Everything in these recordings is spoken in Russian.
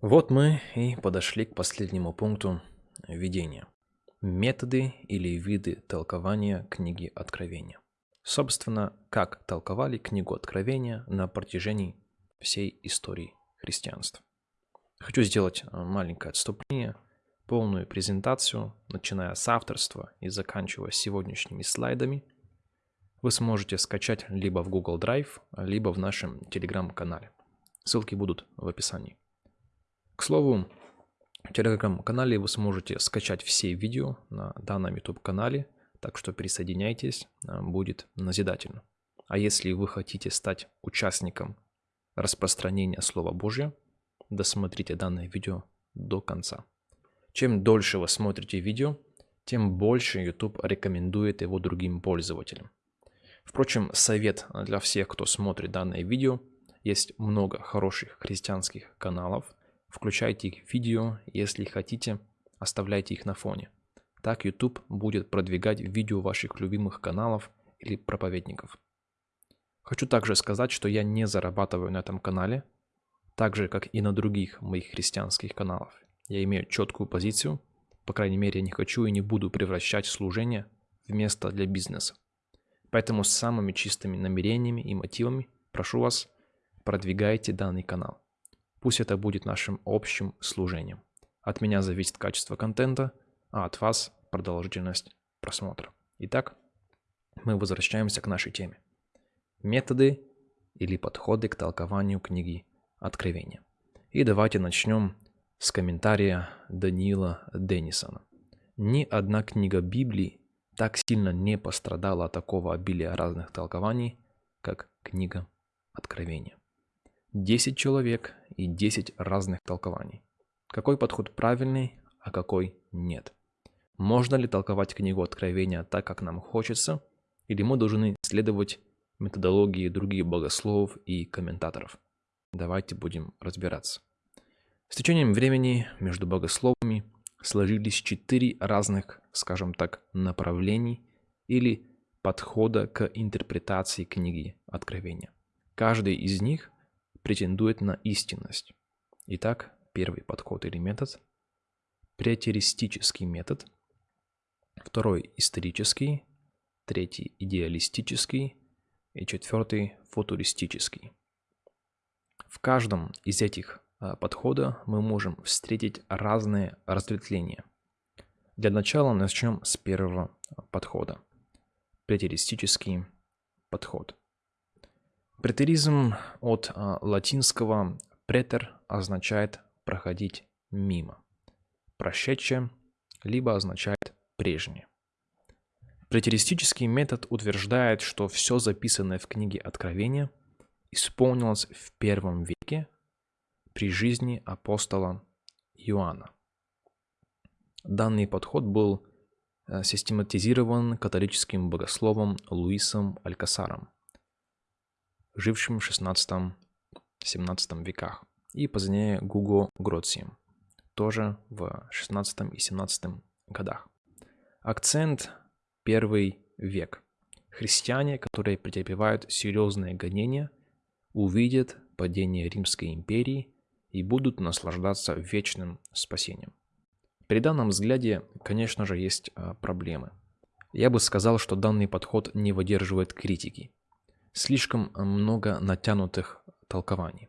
Вот мы и подошли к последнему пункту введения. Методы или виды толкования книги Откровения. Собственно, как толковали книгу Откровения на протяжении всей истории христианства. Хочу сделать э, маленькое отступление, полную презентацию, начиная с авторства и заканчивая сегодняшними слайдами, вы сможете скачать либо в Google Drive, либо в нашем телеграм-канале. Ссылки будут в описании. К слову, в телеграм-канале вы сможете скачать все видео на данном YouTube-канале, так что присоединяйтесь, э, будет назидательно. А если вы хотите стать участником распространения Слова Божьего, досмотрите данное видео до конца. Чем дольше вы смотрите видео, тем больше YouTube рекомендует его другим пользователям. Впрочем, совет для всех, кто смотрит данное видео, есть много хороших христианских каналов – Включайте их в видео, если хотите, оставляйте их на фоне. Так YouTube будет продвигать видео ваших любимых каналов или проповедников. Хочу также сказать, что я не зарабатываю на этом канале, так же, как и на других моих христианских каналах. Я имею четкую позицию, по крайней мере, я не хочу и не буду превращать служение в место для бизнеса. Поэтому с самыми чистыми намерениями и мотивами прошу вас, продвигайте данный канал. Пусть это будет нашим общим служением. От меня зависит качество контента, а от вас продолжительность просмотра. Итак, мы возвращаемся к нашей теме. Методы или подходы к толкованию книги Откровения. И давайте начнем с комментария Даниила Деннисона. Ни одна книга Библии так сильно не пострадала от такого обилия разных толкований, как книга Откровения. 10 человек и 10 разных толкований. Какой подход правильный, а какой нет? Можно ли толковать книгу Откровения так, как нам хочется, или мы должны следовать методологии других богословов и комментаторов? Давайте будем разбираться. С течением времени между богословами сложились четыре разных, скажем так, направлений или подхода к интерпретации книги Откровения. Каждый из них претендует на истинность. Итак, первый подход или метод – претеристический метод, второй – исторический, третий – идеалистический и четвертый – футуристический. В каждом из этих а, подхода мы можем встретить разные разветвления. Для начала начнем с первого подхода – претеристический подход – Претеризм от а, латинского претер означает проходить мимо. Прошедшее либо означает прежнее. Претеристический метод утверждает, что все записанное в книге Откровения исполнилось в первом веке при жизни апостола Иоанна. Данный подход был э, систематизирован католическим богословом Луисом Алькасаром – жившим в 16-17 веках, и позднее Гуго Гроцием, тоже в 16 и 17 годах. Акцент – первый век. Христиане, которые претерпевают серьезные гонения, увидят падение Римской империи и будут наслаждаться вечным спасением. При данном взгляде, конечно же, есть а, проблемы. Я бы сказал, что данный подход не выдерживает критики – слишком много натянутых толкований.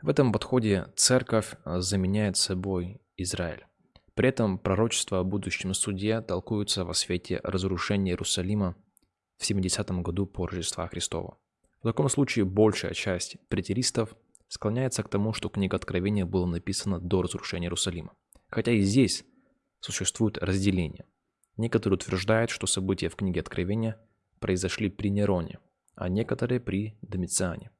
В этом подходе церковь а, заменяет собой Израиль. При этом пророчества о будущем суде толкуются во свете разрушения Иерусалима в 70 году по Рождества Христова. В таком случае большая часть претеристов склоняется к тому, что книга Откровения была написана до разрушения Иерусалима. Хотя и здесь существует разделение. Некоторые утверждают, что события в книге Откровения произошли при Нероне – а некоторые при Домициане.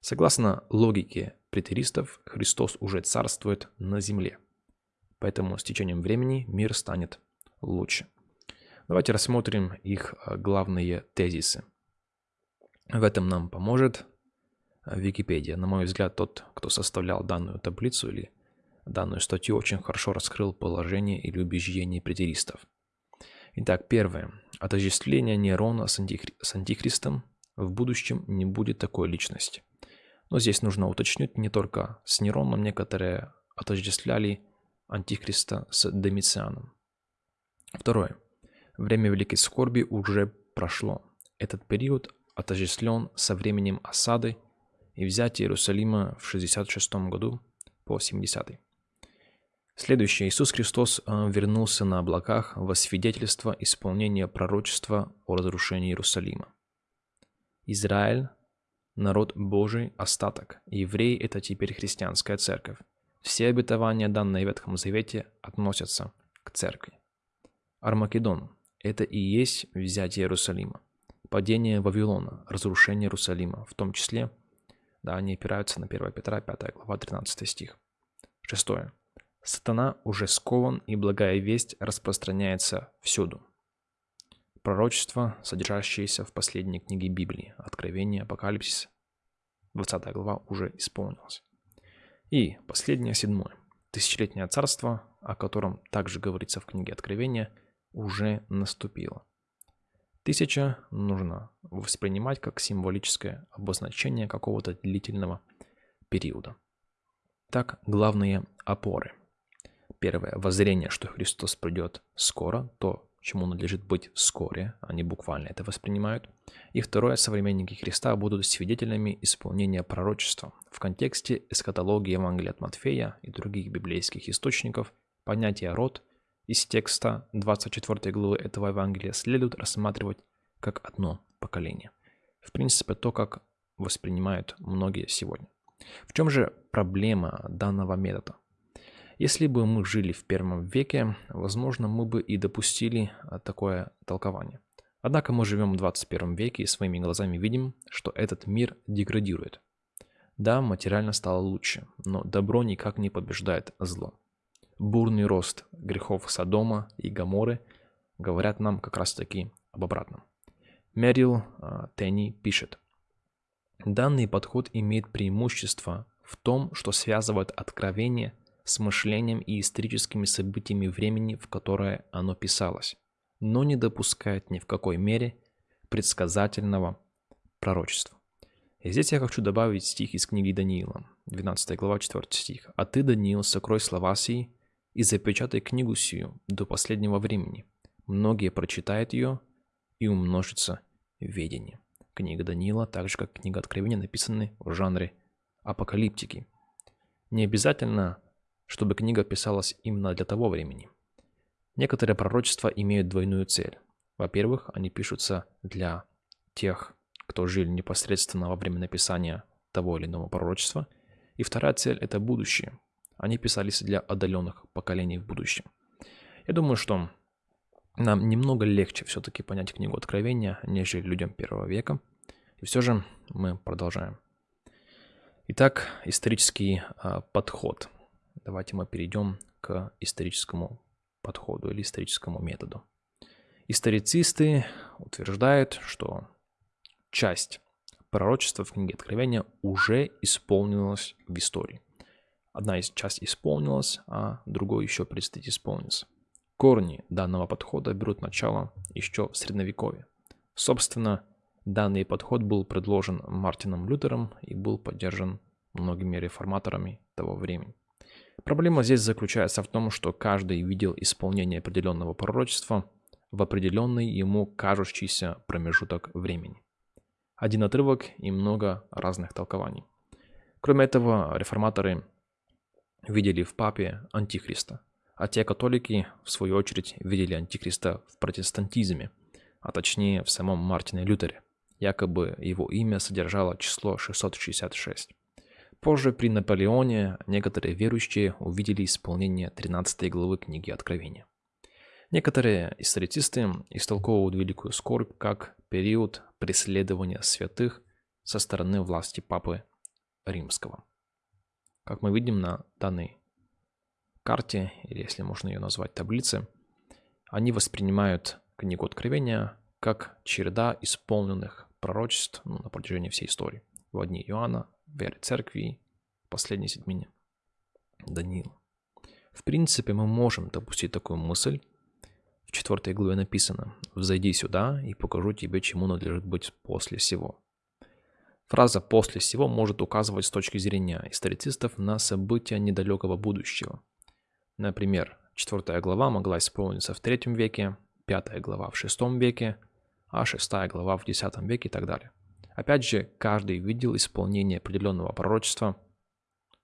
Согласно логике претеристов, Христос уже царствует на земле. Поэтому с течением времени мир станет лучше. Давайте рассмотрим их а, главные тезисы. В этом нам поможет а, Википедия. На мой взгляд, тот, кто составлял данную таблицу или данную статью, очень хорошо раскрыл положение или убеждение претеристов. Итак, первое. Отождествление Нерона с, антихри... с антихристом в будущем не будет такой личности. Но здесь нужно уточнить не только с Нероном некоторые отождествляли Антихриста с Домицианом. Второе. Время Великой Скорби уже прошло. Этот период отождествлен со временем осады и взятия Иерусалима в 66 году по 70 Следующее. Иисус Христос э, вернулся на облаках во свидетельство исполнения пророчества о разрушении Иерусалима. Израиль – народ Божий, остаток. Евреи – это теперь христианская церковь. Все обетования, данные в Ветхом Завете, относятся к церкви. Армакедон – это и есть взятие Иерусалима. Падение Вавилона, разрушение Иерусалима, в том числе, да, они опираются на 1 Петра, 5 глава, 13 стих. Шестое. Сатана уже скован, и благая весть распространяется всюду. Пророчество, содержащееся в последней книге Библии, Откровение, Апокалипсис, 20 глава, уже исполнилось. И последнее, седьмое. Тысячелетнее царство, о котором также говорится в книге Откровения, уже наступило. Тысяча нужно воспринимать как символическое обозначение какого-то длительного периода. Так, главные опоры – Первое – воззрение, что Христос придет скоро, то, чему надлежит быть вскоре, они буквально это воспринимают. И второе – современники Христа будут свидетелями исполнения пророчества. В контексте эскатологии Евангелия от Матфея и других библейских источников понятие «род» из текста 24 главы этого Евангелия следует рассматривать как одно поколение. В принципе, то, как воспринимают многие сегодня. В чем же проблема данного метода? Если бы мы жили в первом веке, возможно, мы бы и допустили а, такое толкование. Однако мы живем в 21 веке и своими глазами видим, что этот мир деградирует. Да, материально стало лучше, но добро никак не побеждает зло. Бурный рост грехов Содома и Гаморы говорят нам как раз таки об обратном. Мерил э, Тенни пишет. Данный подход имеет преимущество в том, что связывает откровение с мышлением и историческими событиями времени, в которое оно писалось, но не допускает ни в какой мере предсказательного пророчества. И здесь я хочу добавить стих из книги Даниила, 12 глава, 4 стих. «А ты, Даниил, сокрой слова сии и запечатай книгу сию до последнего времени. Многие прочитают ее, и умножится ведение». Книга Даниила, так же как книга Откровения, написаны в жанре апокалиптики. Не обязательно чтобы книга писалась именно для того времени. Некоторые пророчества имеют двойную цель. Во-первых, они пишутся для тех, кто жил непосредственно во время написания того или иного пророчества. И вторая цель – это будущее. Они писались для отдаленных поколений в будущем. Я думаю, что нам немного легче все-таки понять книгу Откровения, нежели людям первого века. И все же мы продолжаем. Итак, исторический э, подход – давайте мы перейдем к историческому подходу или историческому методу. Историцисты утверждают, что часть пророчества в книге Откровения уже исполнилась в истории. Одна из часть исполнилась, а другой еще предстоит исполниться. Корни данного подхода берут начало еще в Средневековье. Собственно, данный подход был предложен Мартином Лютером и был поддержан многими реформаторами того времени. Проблема здесь заключается в том, что каждый видел исполнение определенного пророчества в определенный ему кажущийся промежуток времени. Один отрывок и много разных толкований. Кроме этого, реформаторы видели в папе антихриста, а те католики, в свою очередь, видели антихриста в протестантизме, а точнее в самом Мартине Лютере. Якобы его имя содержало число 666. Позже при Наполеоне некоторые верующие увидели исполнение 13 главы книги Откровения. Некоторые историцисты истолковывают Великую Скорбь как период преследования святых со стороны власти Папы Римского. Как мы видим на данной карте, или если можно ее назвать таблице, они воспринимают книгу Откровения как череда исполненных пророчеств ну, на протяжении всей истории. В одни Иоанна, веры церкви, последней седьмине. Даниил. В принципе, мы можем допустить такую мысль. В четвертой главе написано «Взойди сюда, и покажу тебе, чему надлежит быть после всего». Фраза «после всего» может указывать с точки зрения историцистов на события недалекого будущего. Например, 4 глава могла исполниться в 3 веке, 5 глава в 6 веке, а 6 глава в X веке и так далее. Опять же, каждый видел исполнение определенного пророчества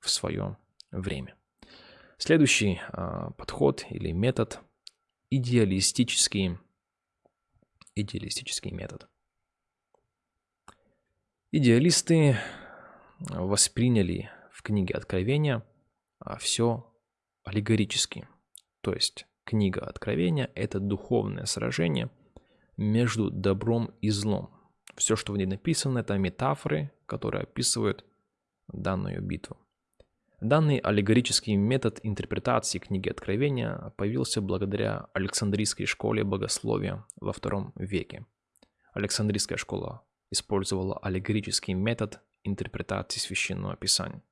в свое время. Следующий э, подход или метод – идеалистический, идеалистический метод. Идеалисты восприняли в книге Откровения а, все аллегорически. То есть книга Откровения – это духовное сражение между добром и злом. Все, что в ней написано, это метафоры, которые описывают данную битву. Данный аллегорический метод интерпретации книги Откровения появился благодаря Александрийской школе богословия во II веке. Александрийская школа использовала аллегорический метод интерпретации священного писания.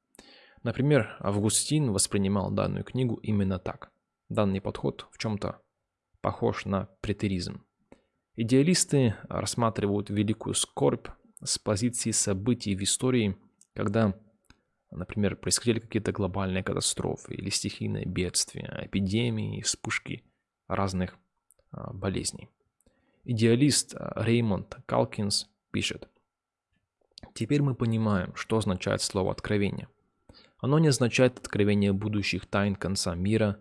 Например, Августин воспринимал данную книгу именно так. Данный подход в чем-то похож на претеризм. Идеалисты рассматривают великую скорбь с позиции событий в истории, когда, например, происходили какие-то глобальные катастрофы или стихийные бедствия, эпидемии, вспышки разных а, болезней. Идеалист а, Реймонд Калкинс пишет. Теперь мы понимаем, что означает слово «откровение». Оно не означает откровение будущих тайн конца мира,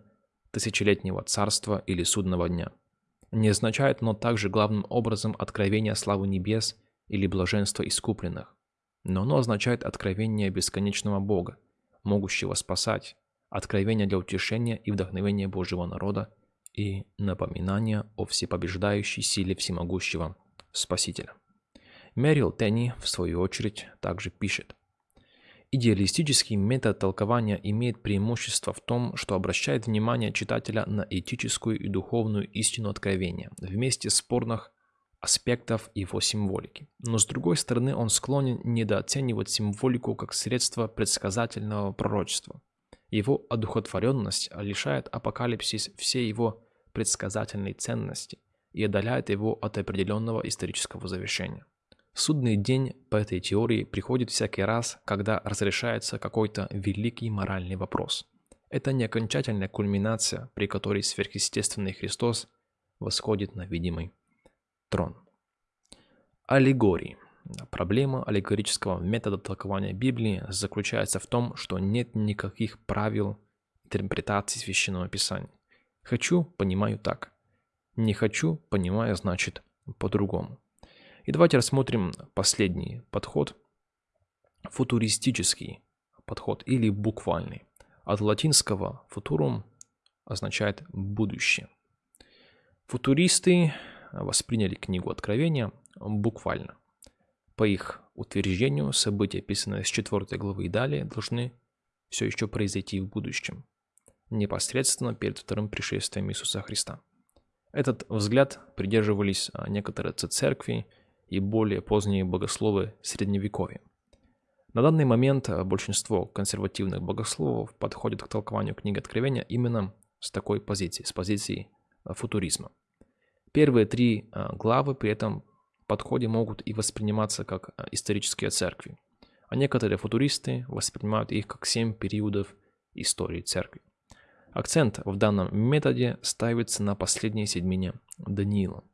тысячелетнего царства или судного дня. Не означает оно также главным образом откровение славы небес или блаженства искупленных. Но оно означает откровение бесконечного Бога, могущего спасать, откровение для утешения и вдохновения Божьего народа и напоминание о всепобеждающей силе всемогущего Спасителя. Мэрил Тенни, в свою очередь, также пишет. Идеалистический метод толкования имеет преимущество в том, что обращает внимание читателя на этическую и духовную истину откровения, вместе спорных аспектов его символики. Но с другой стороны, он склонен недооценивать символику как средство предсказательного пророчества. Его одухотворенность лишает апокалипсис всей его предсказательной ценности и отдаляет его от определенного исторического завершения. Судный день по этой теории приходит всякий раз, когда разрешается какой-то великий моральный вопрос. Это не окончательная кульминация, при которой сверхъестественный Христос восходит на видимый трон. Аллегории. Проблема аллегорического метода толкования Библии заключается в том, что нет никаких правил интерпретации Священного Писания. Хочу – понимаю так. Не хочу – понимаю, значит, по-другому. И давайте рассмотрим последний подход, футуристический подход или буквальный. От латинского «futurum» означает «будущее». Футуристы восприняли книгу Откровения буквально. По их утверждению, события, описанные с 4 главы и далее, должны все еще произойти в будущем, непосредственно перед вторым пришествием Иисуса Христа. Этот взгляд придерживались некоторые церкви и более поздние богословы Средневековья. На данный момент э, большинство консервативных богословов подходят к толкованию книги Откровения именно с такой позиции, с позиции э, футуризма. Первые три э, главы при этом подходе могут и восприниматься как исторические церкви, а некоторые футуристы воспринимают их как семь периодов истории церкви. Акцент в данном методе ставится на последней седьмине Даниила.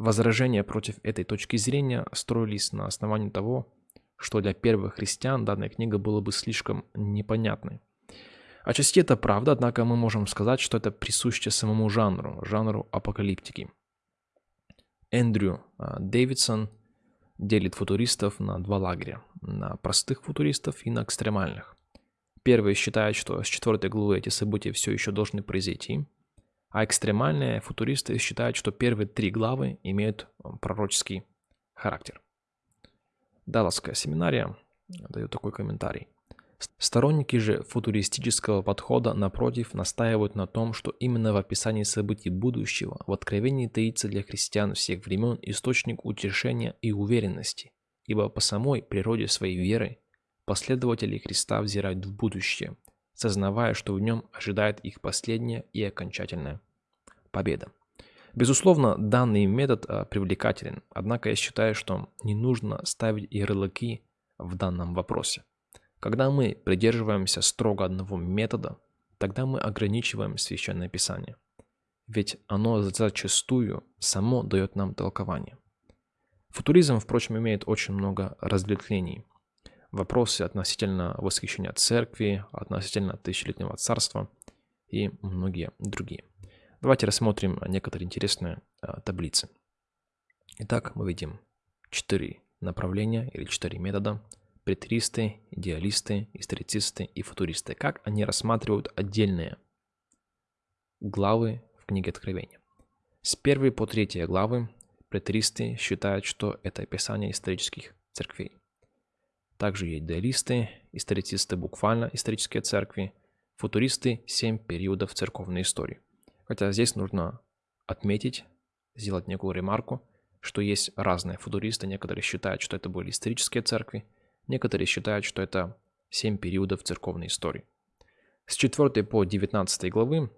Возражения против этой точки зрения строились на основании того, что для первых христиан данная книга была бы слишком непонятной. Отчасти это правда, однако мы можем сказать, что это присуще самому жанру, жанру апокалиптики. Эндрю а, Дэвидсон делит футуристов на два лагеря, на простых футуристов и на экстремальных. Первые считают, что с четвертой главы эти события все еще должны произойти – а экстремальные футуристы считают, что первые три главы имеют пророческий характер. Далласская семинария дает такой комментарий. Сторонники же футуристического подхода, напротив, настаивают на том, что именно в описании событий будущего в Откровении таится для христиан всех времен источник утешения и уверенности, ибо по самой природе своей веры последователи Христа взирают в будущее, сознавая, что в нем ожидает их последняя и окончательная победа. Безусловно, данный метод а, привлекателен, однако я считаю, что не нужно ставить ярлыки в данном вопросе. Когда мы придерживаемся строго одного метода, тогда мы ограничиваем Священное Писание. Ведь оно зачастую само дает нам толкование. Футуризм, впрочем, имеет очень много разветвлений. Вопросы относительно восхищения церкви, относительно тысячелетнего царства и многие другие. Давайте рассмотрим некоторые интересные а, таблицы. Итак, мы видим четыре направления или четыре метода. Претристы, идеалисты, историцисты и футуристы. Как они рассматривают отдельные главы в книге Откровения. С первой по третьей главы претристы считают, что это описание исторических церквей. Также есть идеалисты, историцисты буквально исторические церкви, футуристы – семь периодов церковной истории. Хотя здесь нужно отметить, сделать некую ремарку, что есть разные футуристы. Некоторые считают, что это были исторические церкви, некоторые считают, что это семь периодов церковной истории. С 4 по 19 главы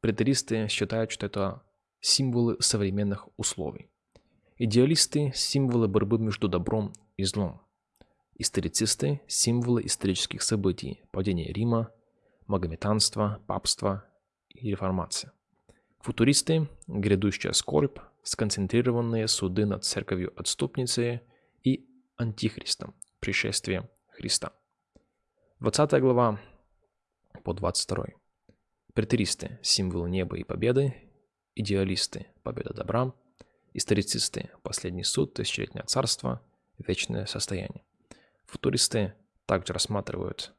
претеристы считают, что это символы современных условий. Идеалисты – символы борьбы между добром и злом. Историцисты – символы исторических событий, падения Рима, магометанства, папства и реформация. Футуристы – грядущая скорбь, сконцентрированные суды над церковью отступницей и антихристом, пришествие Христа. 20 глава по 22. Претеристы – символ неба и победы, идеалисты – победа добра, историцисты – последний суд, тысячелетнее царство, вечное состояние. Футуристы также рассматривают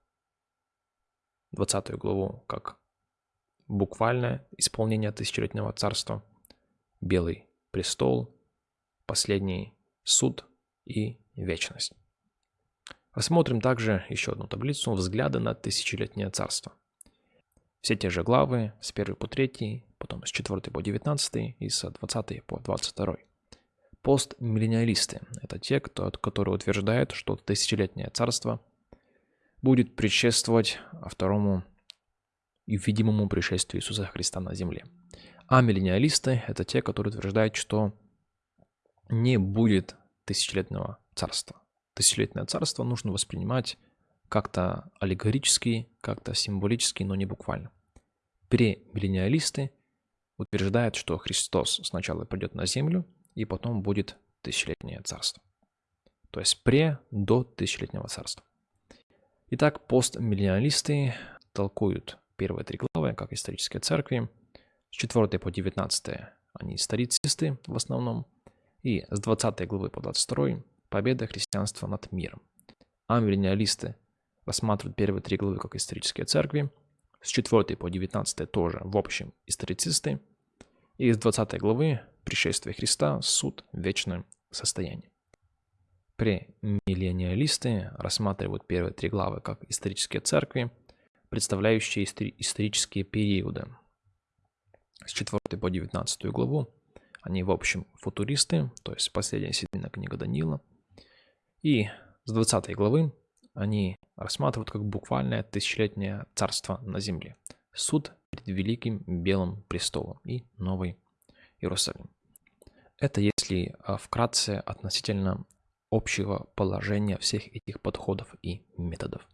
20 главу как буквальное исполнение тысячелетнего царства, белый престол, последний суд и вечность. Рассмотрим также еще одну таблицу «Взгляды на тысячелетнее царство». Все те же главы с 1 по 3, потом с 4 по 19 и с 20 по 22. Постмиллениалисты – это те, кто, которые утверждают, что тысячелетнее царство будет предшествовать второму и видимому пришествию Иисуса Христа на земле – а миллениалисты – это те, которые утверждают, что не будет тысячелетнего царства. Тысячелетнее царство нужно воспринимать как-то аллегорически, как-то символически, но не буквально. Премиллениалисты утверждают, что Христос сначала придет на землю, и потом будет тысячелетнее царство. То есть пре до тысячелетнего царства. Итак, постмиллениалисты толкуют первые три главы как исторические церкви, с 4 по 19 они историцисты в основном. И с 20 главы по 22 победа христианства над миром. А миллениалисты рассматривают первые три главы как исторические церкви. С 4 по 19 тоже в общем историцисты. И с 20 главы пришествие Христа, суд, вечное состояние. Премиллениалисты рассматривают первые три главы как исторические церкви, представляющие исторические периоды, с 4 по 19 главу. Они, в общем, футуристы, то есть последняя седьмина книга Даниила. И с 20 главы они рассматривают как буквальное тысячелетнее царство на земле. Суд перед великим белым престолом и Новый Иерусалим. Это если а, вкратце относительно общего положения всех этих подходов и методов.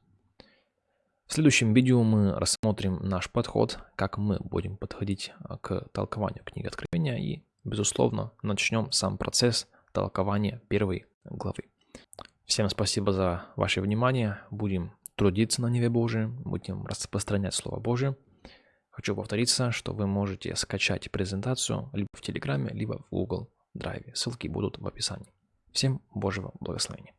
В следующем видео мы рассмотрим наш подход, как мы будем подходить а, к толкованию книги Откровения и, безусловно, начнем сам процесс толкования первой главы. Всем спасибо за ваше внимание. Будем трудиться на Неве Божием, будем распространять Слово Божие. Хочу повториться, что вы можете скачать презентацию либо в Телеграме, либо в Google Drive. Ссылки будут в описании. Всем Божьего благословения.